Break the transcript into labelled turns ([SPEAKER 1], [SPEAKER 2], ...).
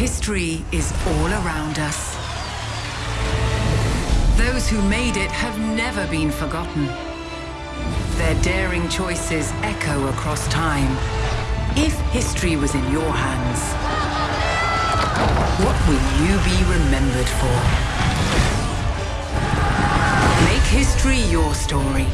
[SPEAKER 1] History is all around us. Those who made it have never been forgotten. Their daring choices echo across time. If history was in your hands, what will you be remembered for? Make history your story.